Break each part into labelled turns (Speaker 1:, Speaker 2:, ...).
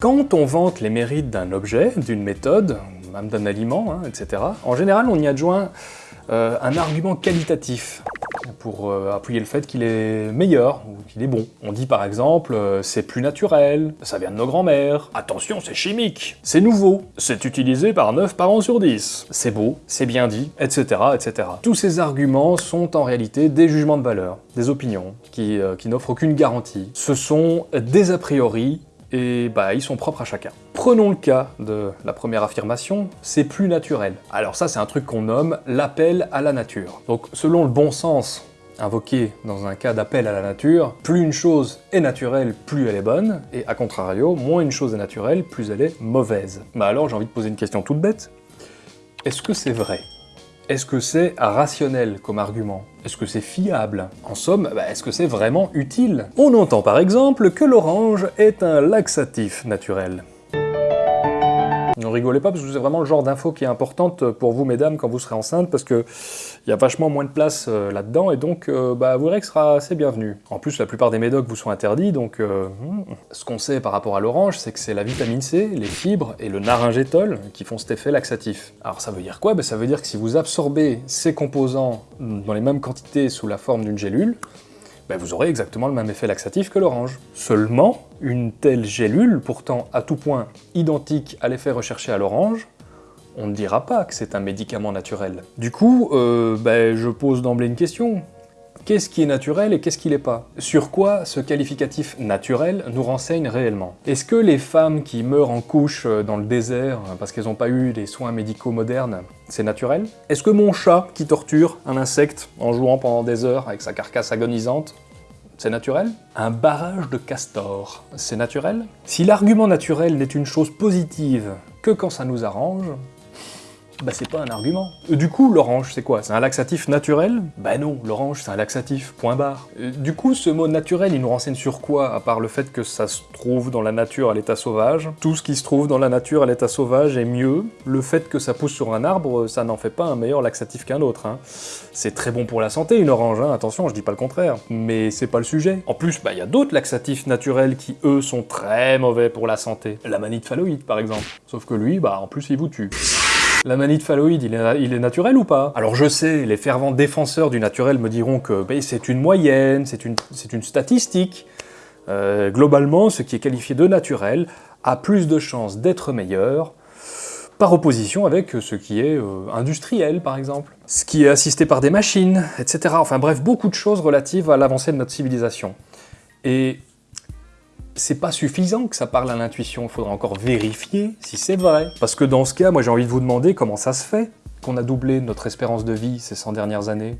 Speaker 1: Quand on vante les mérites d'un objet, d'une méthode, même d'un aliment, hein, etc., en général on y adjoint euh, un argument qualitatif pour euh, appuyer le fait qu'il est meilleur ou qu'il est bon. On dit par exemple euh, c'est plus naturel, ça vient de nos grands-mères, attention c'est chimique, c'est nouveau, c'est utilisé par 9 parents sur 10, c'est beau, c'est bien dit, etc., etc. Tous ces arguments sont en réalité des jugements de valeur, des opinions, qui, qui n'offrent aucune garantie. Ce sont des a priori et bah ils sont propres à chacun. Prenons le cas de la première affirmation, c'est plus naturel. Alors ça c'est un truc qu'on nomme l'appel à la nature. Donc selon le bon sens invoqué dans un cas d'appel à la nature, plus une chose est naturelle, plus elle est bonne, et à contrario, moins une chose est naturelle, plus elle est mauvaise. Bah alors j'ai envie de poser une question toute bête. Est-ce que c'est vrai? Est-ce que c'est rationnel comme argument? Est-ce que c'est fiable? En somme, bah, est-ce que c'est vraiment utile? On entend par exemple que l'orange est un laxatif naturel. Rigolez pas parce que c'est vraiment le genre d'info qui est importante pour vous mesdames quand vous serez enceinte parce que il y a vachement moins de place euh, là-dedans et donc euh, bah, vous verrez que sera assez bienvenu. En plus la plupart des médocs vous sont interdits donc euh, hmm. ce qu'on sait par rapport à l'orange c'est que c'est la vitamine C, les fibres et le naringétol qui font cet effet laxatif. Alors ça veut dire quoi? Bah, Ça veut dire que si vous absorbez ces composants dans les mêmes quantités sous la forme d'une gélule, ben vous aurez exactement le même effet laxatif que l'orange. Seulement, une telle gélule, pourtant à tout point identique à l'effet recherché à l'orange, on ne dira pas que c'est un médicament naturel. Du coup, euh, ben, je pose d'emblée une question qu'est-ce qui est naturel et qu'est-ce qui l'est pas? Sur quoi ce qualificatif naturel nous renseigne réellement? Est-ce que les femmes qui meurent en couche euh, dans le désert euh, parce qu'elles n'ont pas eu les soins médicaux modernes, c'est naturel? Est-ce que mon chat qui torture un insecte en jouant pendant des heures avec sa carcasse agonisante, c'est naturel? Un barrage de castor, c'est naturel? Si l'argument naturel n'est une chose positive que quand ça nous arrange, bah c'est pas un argument. Euh, du coup, l'orange, c'est quoi? C'est un laxatif naturel? Bah non, l'orange, c'est un laxatif, point barre. Euh, du coup, ce mot naturel, il nous renseigne sur quoi, à part le fait que ça se trouve dans la nature à l'état sauvage? Tout ce qui se trouve dans la nature à l'état sauvage est mieux. Le fait que ça pousse sur un arbre, ça n'en fait pas un meilleur laxatif qu'un autre. Hein. C'est très bon pour la santé, une orange, hein. attention, je dis pas le contraire. Mais c'est pas le sujet. En plus, bah il y a d'autres laxatifs naturels qui, eux, sont très mauvais pour la santé. La manite phalloïde, par exemple. Sauf que lui, bah en plus, il vous tue. La manite phalloïde, il est, naturel ou pas? Alors je sais, les fervents défenseur du naturel me diront que ben, c'est une moyenne, c'est une, une, statistique. Euh, globalement, ce qui est qualifié de naturel a plus de chances d'être meilleur, par opposition avec ce qui est euh, industriel, par exemple. Ce qui est assisté par des machines, etc. Enfin bref, beaucoup de choses relatives à l'avancée de notre civilisation. Et c'est pas suffisant que ça parle à l'intuition, il faudra encore vérifier si c'est vrai. Parce que dans ce cas, moi j'ai envie de vous demander comment ça se fait qu'on a doublé notre espérance de vie ces 100 dernières années.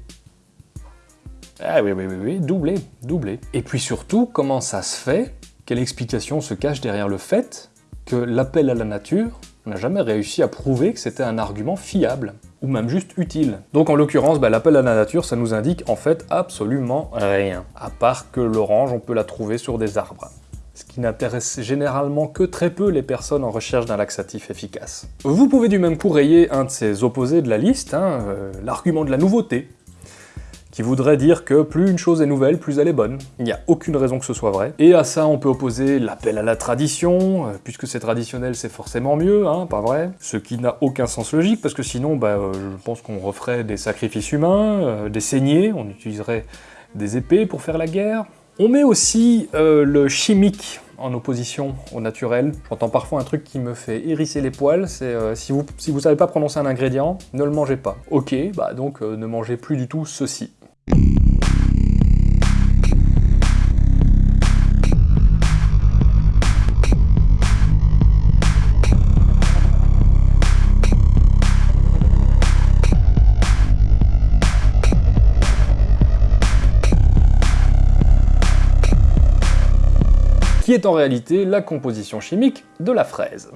Speaker 1: Ah oui, oui, oui, oui, doublé, doublé. Et puis surtout, comment ça se fait Quelle explication se cache derrière le fait que l'appel à la nature n'a jamais réussi à prouver que c'était un argument fiable ou même juste utile. Donc en l'occurrence, bah, l'appel à la nature, ça nous indique en fait absolument rien. À part que l'orange, on peut la trouver sur des arbres ce qui n'intéresse généralement que très peu les personnes en recherche d'un laxatif efficace. Vous pouvez du même coup rayer un de ces opposés de la liste, hein, euh, l'argument de la nouveauté, qui voudrait dire que plus une chose est nouvelle, plus elle est bonne. Il n'y a aucune raison que ce soit vrai. Et à ça, on peut opposer l'appel à la tradition, euh, puisque c'est traditionnel, c'est forcément mieux, hein, pas vrai? Ce qui n'a aucun sens logique, parce que sinon, bah, euh, je pense qu'on referait des sacrifices humains, des saignées, on utiliserait des épées pour faire la guerre, on met aussi euh, le chimique en opposition au naturel. J'entends parfois un truc qui me fait hérisser les poils, c'est euh, si, vous, si vous savez pas prononcer un ingrédient, ne le mangez pas. Ok, bah donc euh, ne mangez plus du tout ceci. Qui est en réalité la composition chimique de la fraise.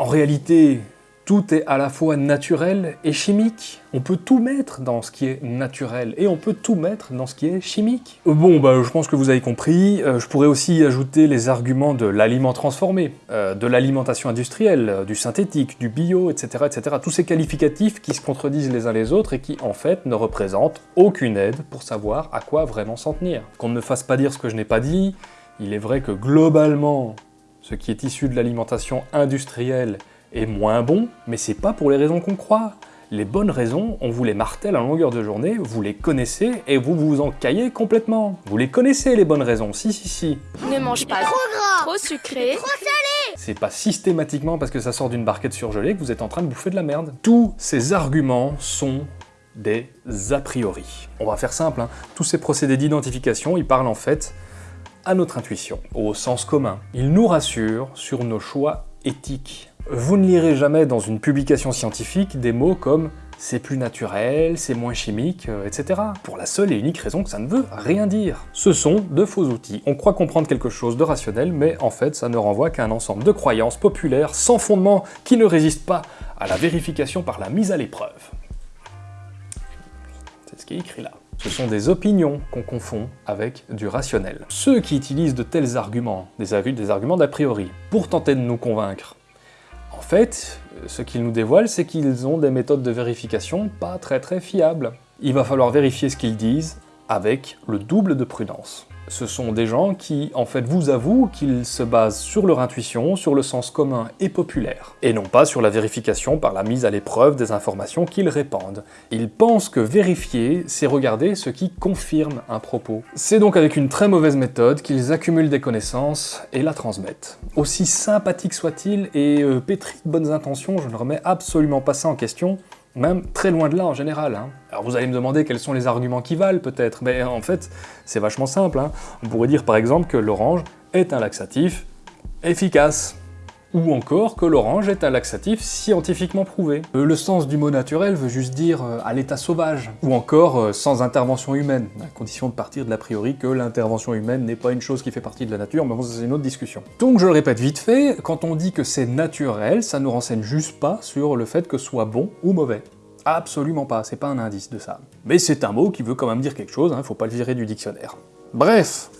Speaker 1: En réalité, Tout est à la fois naturel et chimique. On peut tout mettre dans ce qui est naturel et on peut tout mettre dans ce qui est chimique. Bon, bah, je pense que vous avez compris. Euh, je pourrais aussi ajouter les arguments de l'aliment transformé, euh, de l'alimentation industrielle, euh, du synthétique, du bio, etc., etc. Tous ces qualificatifs qui se contredisent les uns les autres et qui, en fait, ne représentent aucune aide pour savoir à quoi vraiment s'en tenir. Qu'on ne me fasse pas dire ce que je n'ai pas dit, il est vrai que globalement, ce qui est issu de l'alimentation industrielle est moins bon, mais c'est pas pour les raisons qu'on croit. Les bonnes raisons, on vous les martèle à longueur de journée, vous les connaissez et vous vous en caillez complètement. Vous les connaissez les bonnes raisons, si si si.
Speaker 2: Ne mange pas trop gras, trop sucré, trop salé.
Speaker 1: C'est pas systématiquement parce que ça sort d'une barquette surgelée que vous êtes en train de bouffer de la merde. Tous ces arguments sont des a priori. On va faire simple, hein. tous ces procédés d'identification, ils parlent en fait à notre intuition, au sens commun. Ils nous rassurent sur nos choix éthiques. Vous ne lirez jamais dans une publication scientifique des mots comme c'est plus naturel, c'est moins chimique, euh, etc. Pour la seule et unique raison que ça ne veut rien dire. Ce sont de faux outils. On croit comprendre quelque chose de rationnel, mais en fait ça ne renvoie qu'à un ensemble de croyances populaires sans fondement qui ne résistent pas à la vérification par la mise à l'épreuve. C'est ce qui est écrit là. Ce sont des opinions qu'on confond avec du rationnel. Ceux qui utilisent de tels arguments, des, arguments d'a priori, pour tenter de nous convaincre, en fait, ce qu'ils nous dévoilent, c'est qu'ils ont des méthodes de vérification pas très très fiables. Il va falloir vérifier ce qu'ils disent avec le double de prudence ce sont des gens qui, en fait, vous avouent qu'ils se basent sur leur intuition, sur le sens commun et populaire, et non pas sur la vérification par la mise à l'épreuve des informations qu'ils répandent. Ils pensent que vérifier, c'est regarder ce qui confirme un propos. C'est donc avec une très mauvaise méthode qu'ils accumulent des connaissances et la transmettent. Aussi sympathique soit-il et euh, pétri de bonnes intentions, je ne remets absolument pas ça en question, même très loin de là en général. Hein. Alors vous allez me demander quels sont les arguments qui valent peut-être, mais en fait c'est vachement simple. Hein. On pourrait dire par exemple que l'orange est un laxatif efficace ou encore que l'orange est un laxatif scientifiquement prouvé. Euh, le sens du mot naturel veut juste dire euh, à l'état sauvage, ou encore euh, sans intervention humaine, à condition de partir de l'a priori que l'intervention humaine n'est pas une chose qui fait partie de la nature, mais bon, c'est une autre discussion. Donc je le répète vite fait, quand on dit que c'est naturel, ça nous renseigne juste pas sur le fait que ce soit bon ou mauvais. Absolument pas, c'est pas un indice de ça. Mais c'est un mot qui veut quand même dire quelque chose, hein, faut pas le virer du dictionnaire. Bref,